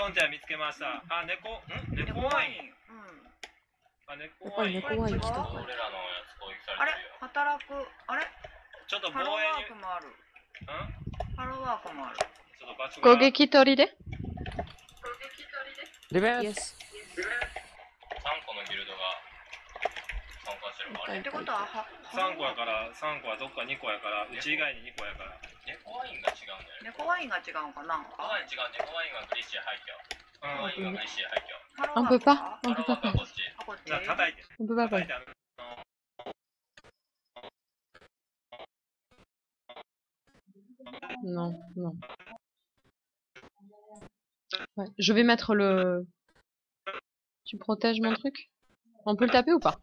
ロンティア見つけました。あ、猫、ん？猫猫ワイン。ン。うん。あ、猫やっぱりワイン。猫ワイン来たか。俺らのやつ攻撃さあれれてるよ。働く？あれ？ちょっと防ハローワ衛に、ークもある。ん？ハローワークもある。ちょっと場所が。攻撃取りで？ディフェンス。イエス。3個のギルドが Non, non. Je vais mettre le. Tu protèges mon truc? On peut le taper ou pas?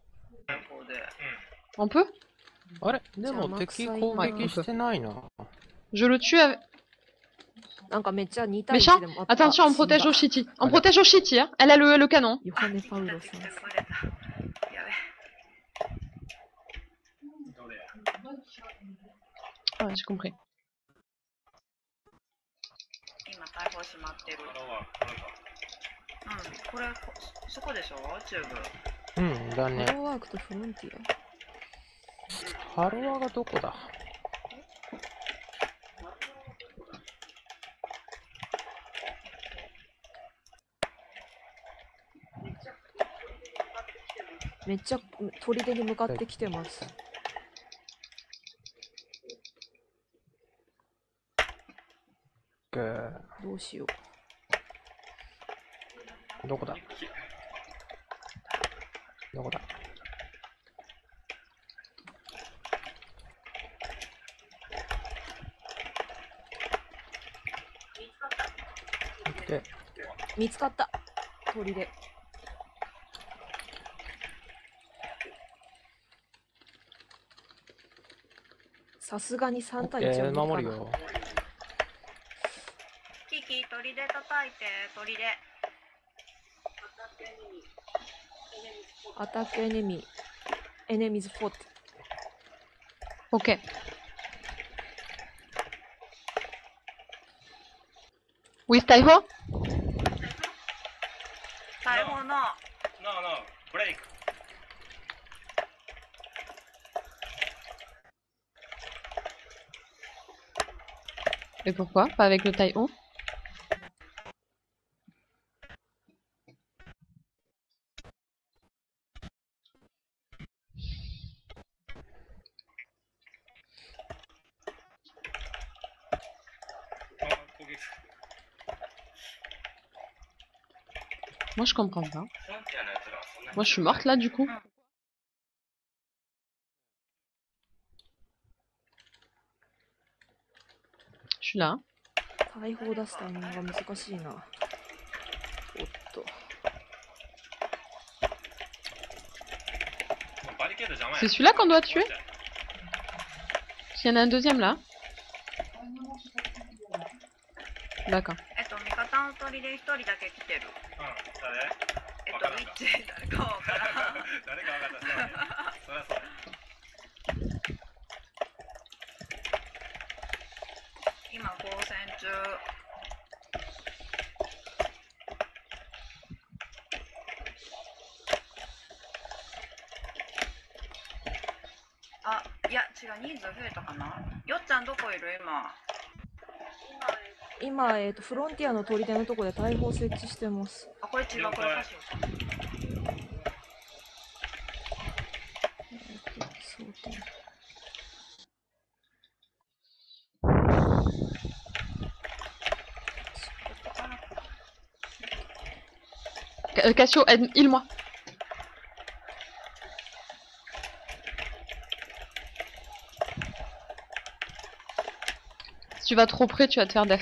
On peut? Je le tue avec... Méchant Attention, on protège Oshiti. On protège Oshiti, hein. Elle a le, canon. Ah ouais, j'ai compris. ハローワーク、これか。うんこれこそこでしょチューブうん、だねハ。ローワークとフロンティハロワがどこだアめっちゃ砦に向かってきてますくーどうしよどこだどこだ で、う見つかった。砦さすがに3対1えー、は無理守るよ。キキ鳥で叩いて鳥で。アタックエネミー。エネミーズフォート Ok. With Taiho? Taiho, no. No, no. Break. Et pourquoi? Pas avec le Taiho? je comprends pas. フロンティアのやつらはそんなに Moi, je suis morte là, du coup. Je suis là. hein. 大砲出すタイミングが難しいなおっともうバリケード邪魔や C'est celui-là qu'on doit tuer S'il y en a un deuxième là D'accord. で一人だけ来てる。うん、誰？えっとウィッチ誰かわからん 誰か分かった。そうねそりゃそう。今交戦中。あいや違う人数増えたかな？よっちゃんどこいる？今今、えー、とフロンティアの砦のとこで大砲設置してますあこれ違うこれカシオかえーとそう点 Ca- euh, Cassio, aide, heal-moi. Si tu vas trop près, tu vas te faire def.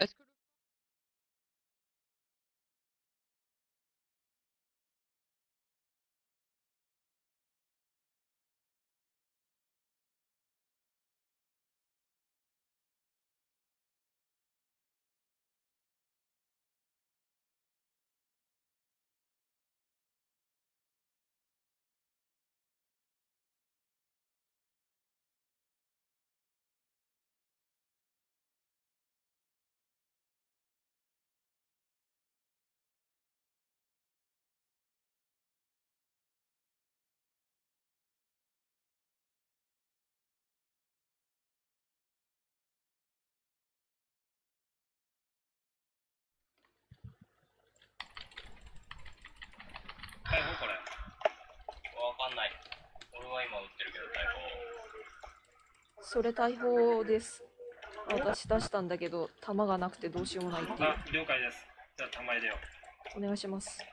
Let's んない。俺は今撃ってるけど、逮それ大砲です。私出したんだけど弾がなくてどうしようもないっていう。あ了解です。じゃあ玉入れよう。お願いします。捕。い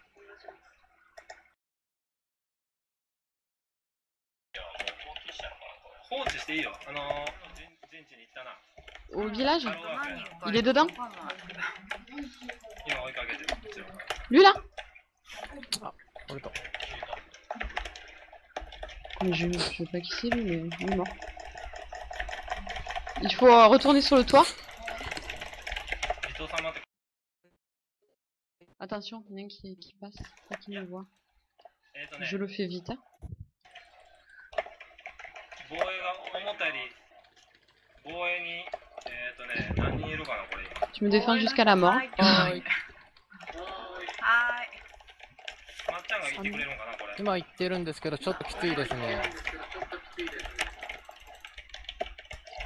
や、もう放棄したのかな、これ。放置していいよ。あのー、陣陣地に行ったな。Au village Il est dedans Lui là 俺と Mais je, je sais pas qui c'est lui, mais il est mort. Il faut euh, retourner sur le toit. Attention, il y en a un qui, passe, pas qui me voit. Je le fais vite. Hein. Tu me défends jusqu'à la mort. ちゃんが言ってくれるのかなこれ。今行ってるんですけどちょっときついですね。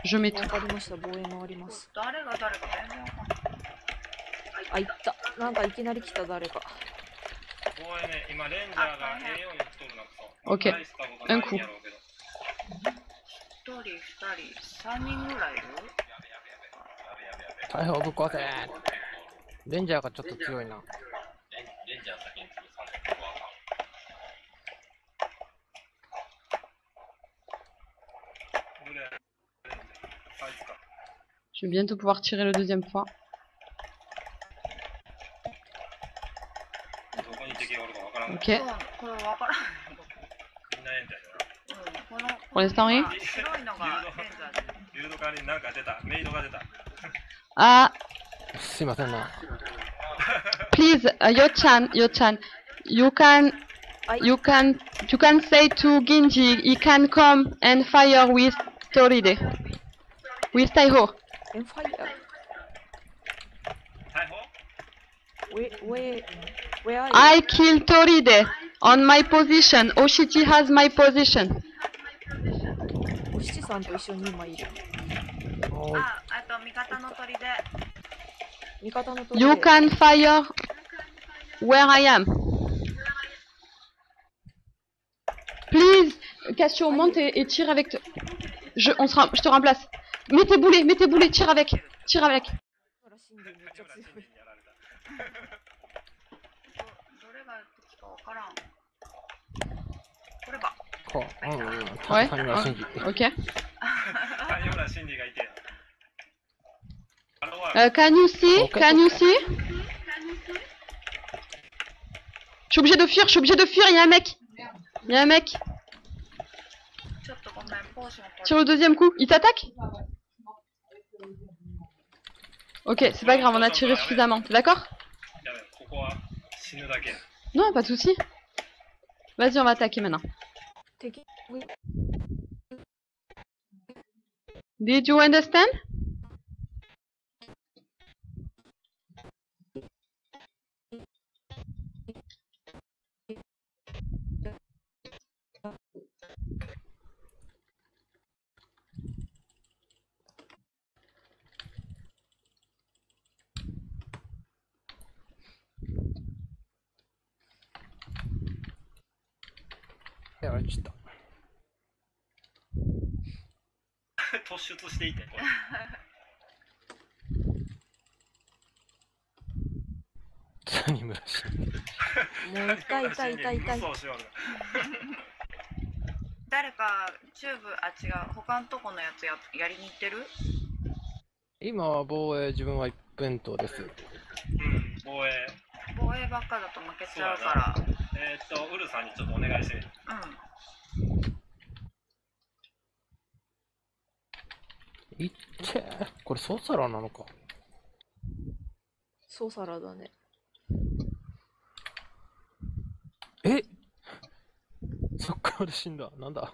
Je mets tout. わかりました。防衛回ります。誰が誰か全然わかんない。あ行った。なんかいきなり来た誰か。防衛ね今レンジャーが栄養に来とるなくそ OK 大したことないんやろうけど。一人二人三人ぐらいいる？大砲ぶっ壊せ。レンジャーがちょっと強いな Je vais bientôt pouvoir tirer le deuxième point. Ok. Pour l'instant, rien. Ah. C'est maintenant. Hein. Please, uh, Yo-chan, Yo-chan, you can, you can, you can say to Ginji, he can come and fire with Toride, with Taiho incroyable. I killed Toride on my position. Oshiti has my position. Ah, You can fire where I am. Please, Cassio, monte et, tire avec. Je, on je te remplace. Mets tes boulets, mets boulets, tire avec, tire avec. Oh, ouais. Ok. Euh, Kanussi, Je suis obligé de fuir, je suis obligé de fuir, il y a un mec. Il y a un mec. Tire le deuxième coup. Il t'attaque? Ok, c'est pas grave, on a tiré suffisamment. T'es d'accord Non, pas de soucis. Vas-y, on va attaquer maintenant. Did you understand? 出していてこれ。谷村新司もう痛い痛い痛い痛い誰かチューブあ違う他のとこのやつややりに行ってる？今は防衛、自分は一辺倒です。うん防衛。防衛ばっかだと負けちゃうから。えーっとウルさんにちょっとお願いしてうんいってこれソーサラーなのか。ソーサラだね。え？そっから死んだ。なんだ？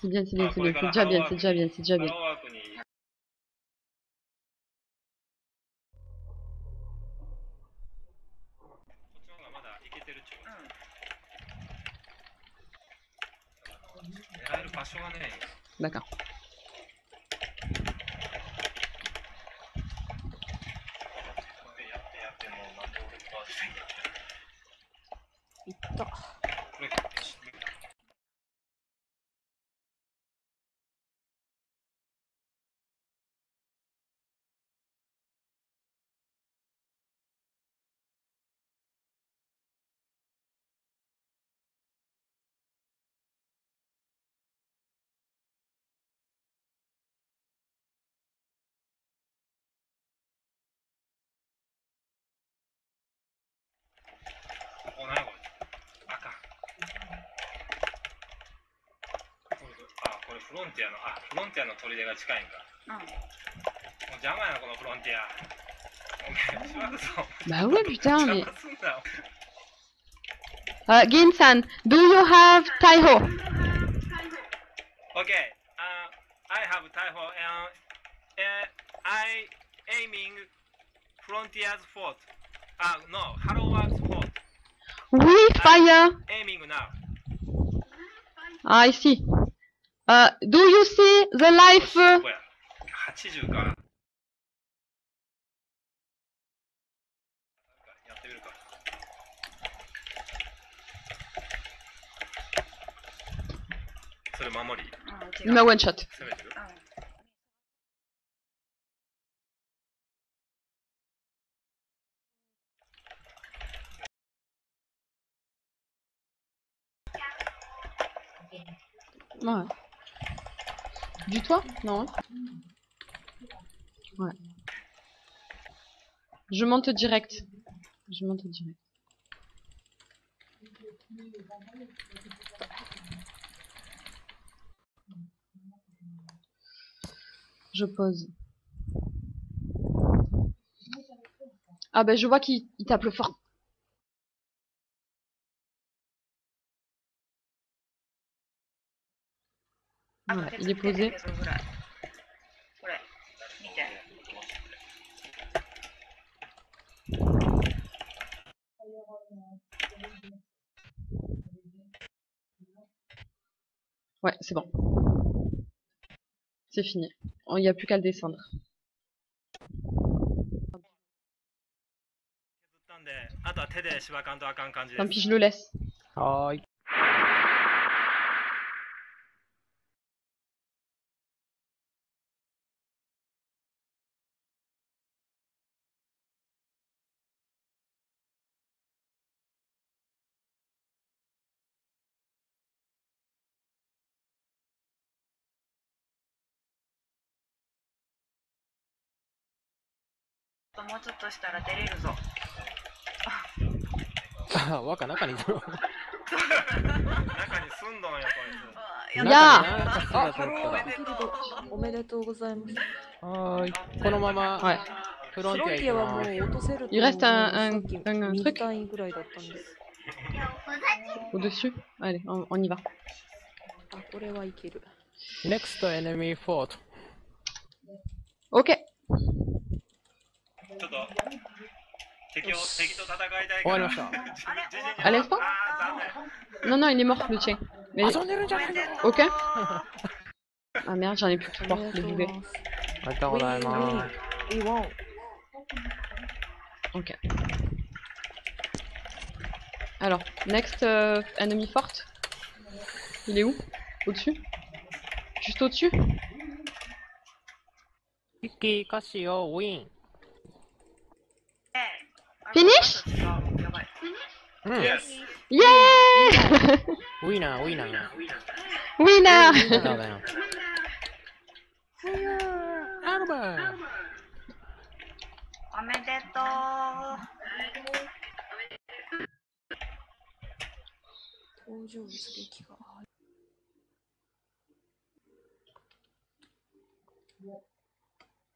C'est bien, c'est bien, c'est bien, c'est déjà bien, c'est déjà bien, c'est déjà ハ bien. ロフロンティアのあフロンティアの砦が近いんかうんもう邪魔やなこのフロンティアお前しばくぞ Bah ouais, putain, mais. 邪魔すんなよ Uh, Ginsan, do you have Taiho? Okay, uh, I have Taiho and uh, I aiming Frontiers Fort. Uh, no, Harrowworks Fort. We fire. Aiming now. I see. Uh, do you see the life? Uh, no one shot. Ouais. Du toit Non. Ouais. Je monte direct. Je monte direct. Je pose. Ah ben je vois qu'il il tape le fort. あ Voilà, 手 il est 手 posé. 手手ぐらいこれ見て Ouais, c'est bon. C'est fini. Il n'y a plus qu'à le descendre. 削ったんで、あとは手でしばかんとあかん感じで Tant す。 pis, je le laisse. は ーい。もうちょっとしたら出れるぞあ、若中にいる。中に住んどんよ、こいやいやったあ、ハローおめでとうおめでとうございます。はーい。このまま、はい。と フロンテフロンティアィアはも行きう落とせると Il reste un- さ un- っき un 右 truc 単位ぐらいだったんです。 Au-dessus Allez, on, on y va. あ、これはいける。ます。Next enemy fort. Ok. ちょっと敵を敵と戦いたいから終わりました。あれ終わった À l'instant あー残念 Non, non, il est mort, le tien. Mais- 遊んでるんじゃないの Ok. Ah merde, j'en ai plus de あ pouvoir り de がとう bouger. ございます。ありがとうございます。 We won. Ok. Alors, next euh, enemy forte. Il est où Au-dessus Juste au-dessus キッキ うん。 Yes Yeah ウィナー、ウィナー。あ Winner りがとうございます。アルバーおめでとう登場物劇が。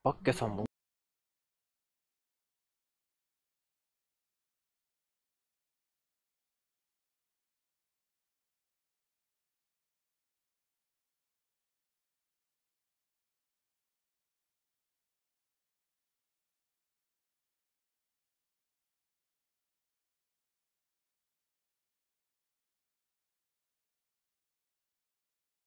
バッケさんも